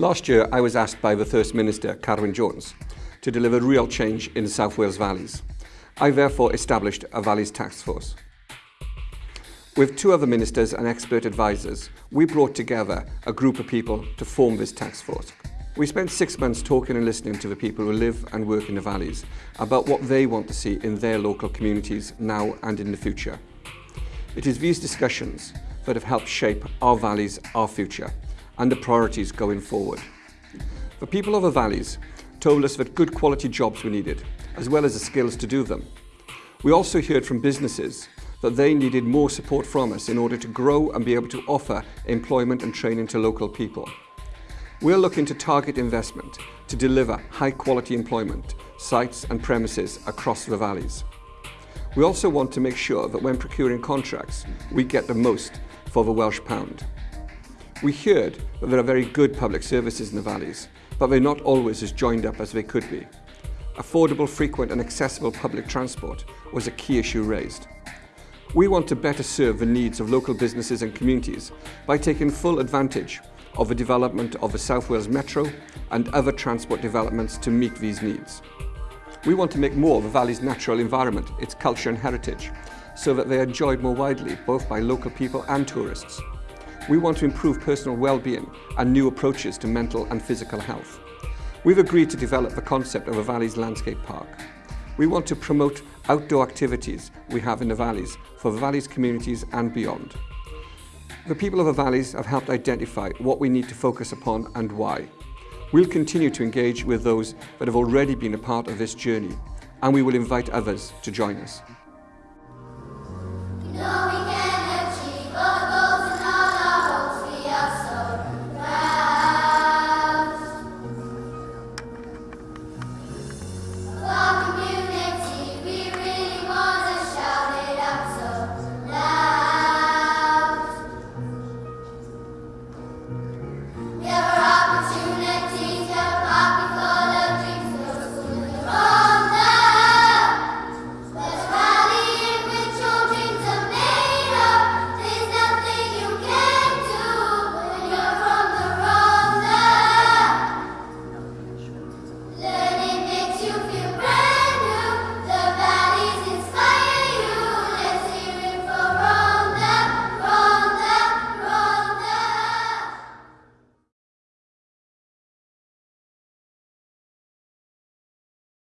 Last year, I was asked by the First Minister, Carwyn Jones, to deliver real change in the South Wales valleys. I therefore established a Valleys Task Force. With two other ministers and expert advisors, we brought together a group of people to form this task force. We spent six months talking and listening to the people who live and work in the valleys about what they want to see in their local communities now and in the future. It is these discussions that have helped shape our valleys, our future, and the priorities going forward. The people of the valleys told us that good quality jobs were needed, as well as the skills to do them. We also heard from businesses that they needed more support from us in order to grow and be able to offer employment and training to local people. We're looking to target investment to deliver high quality employment, sites and premises across the valleys. We also want to make sure that when procuring contracts, we get the most for the Welsh pound. We heard that there are very good public services in the valleys, but they're not always as joined up as they could be. Affordable, frequent and accessible public transport was a key issue raised. We want to better serve the needs of local businesses and communities by taking full advantage of the development of the South Wales Metro and other transport developments to meet these needs. We want to make more of the valley's natural environment, its culture and heritage, so that they are enjoyed more widely, both by local people and tourists. We want to improve personal well-being and new approaches to mental and physical health. We've agreed to develop the concept of a Valleys Landscape Park. We want to promote outdoor activities we have in the valleys for the valleys communities and beyond. The people of the valleys have helped identify what we need to focus upon and why. We'll continue to engage with those that have already been a part of this journey and we will invite others to join us.